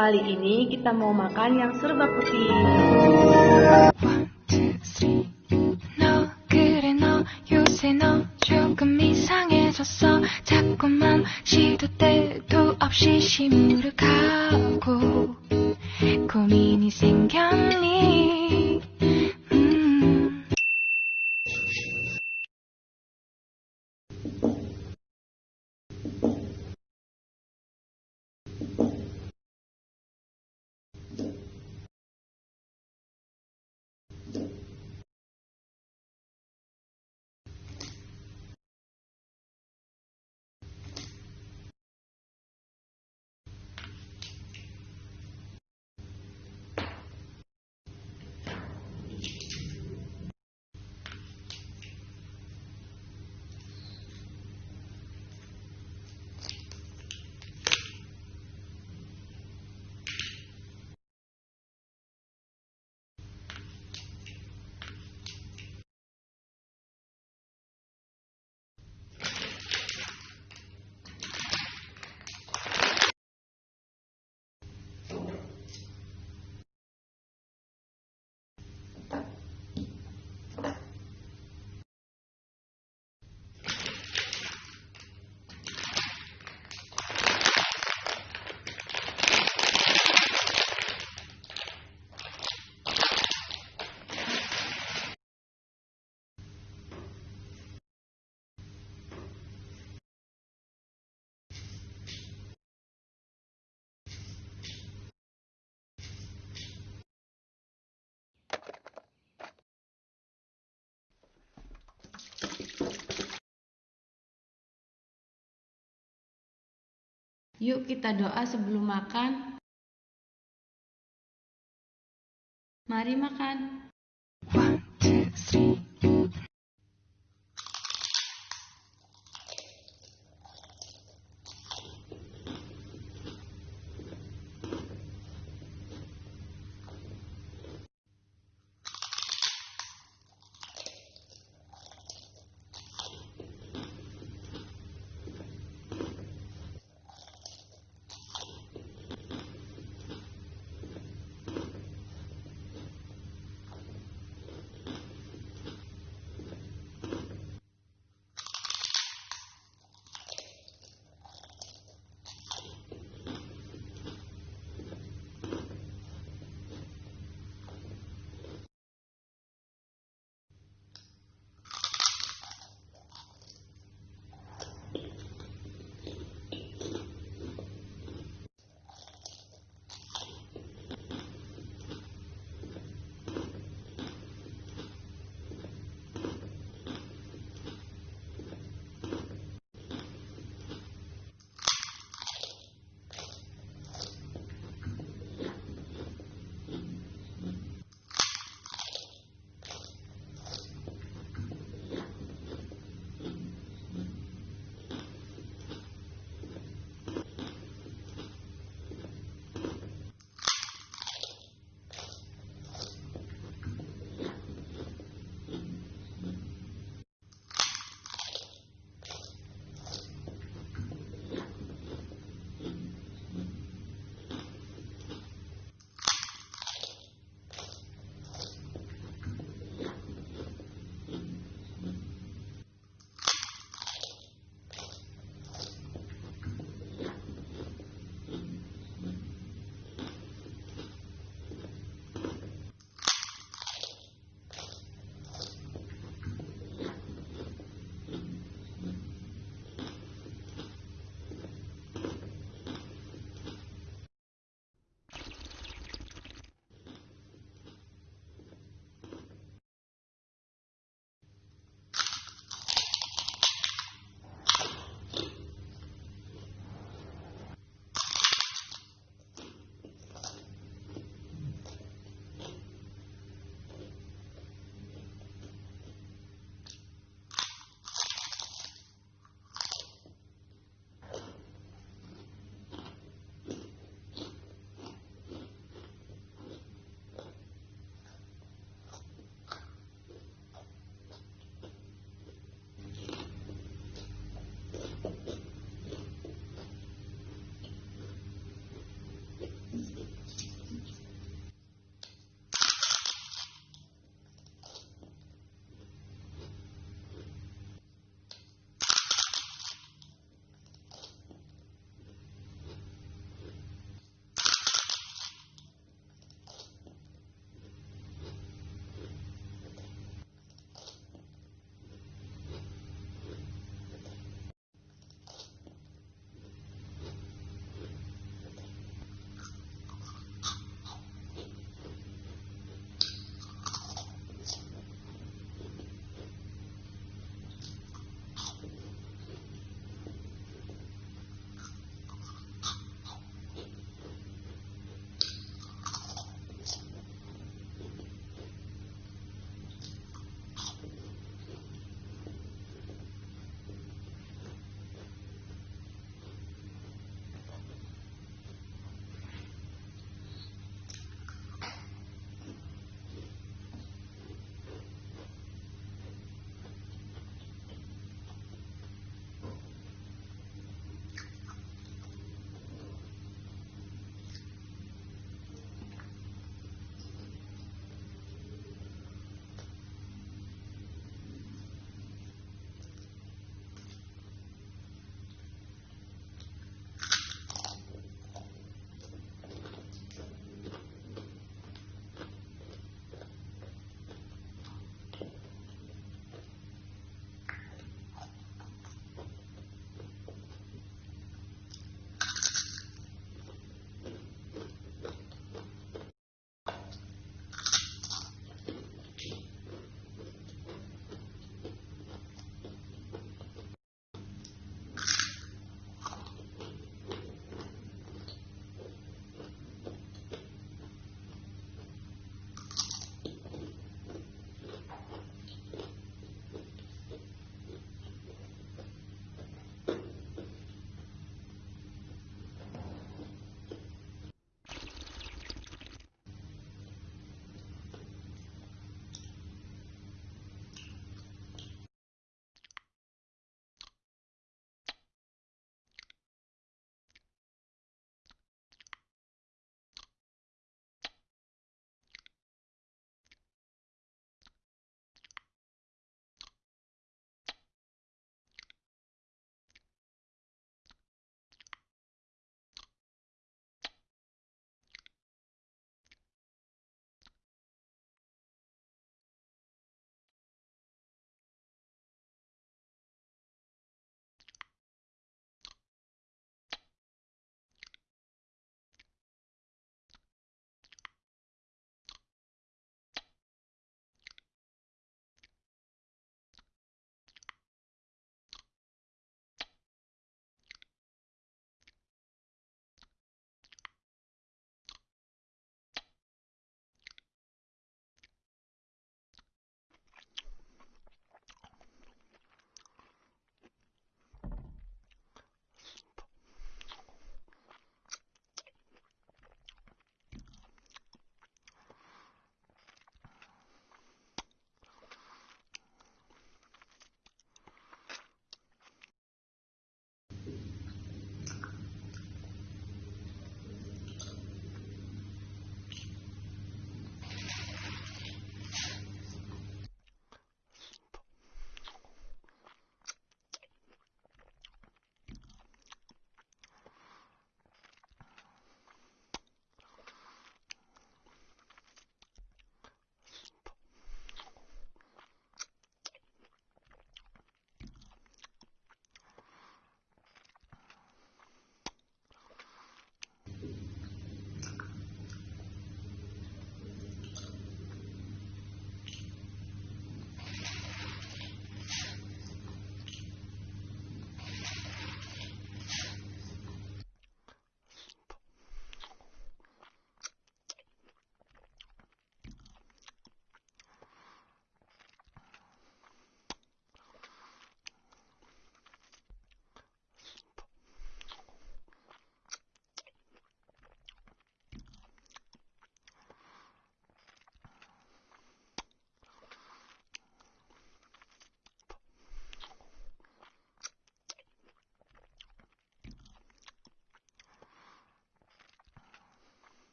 Kali ini kita mau makan yang serba putih. One, two, three. 너 그래 너 요새 너 조금 이상해졌어 자꾸만 시도 때도 없이 시무룩하고 고민이 생겼니 Yuk kita doa sebelum makan. Mari makan. One,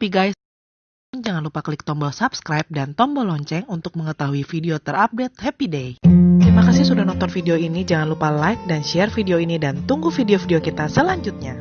happy guys. Jangan lupa klik tombol subscribe dan tombol lonceng untuk mengetahui video terupdate Happy Day. Terima kasih sudah nonton video ini. Jangan lupa like dan share video ini dan tunggu video-video kita selanjutnya.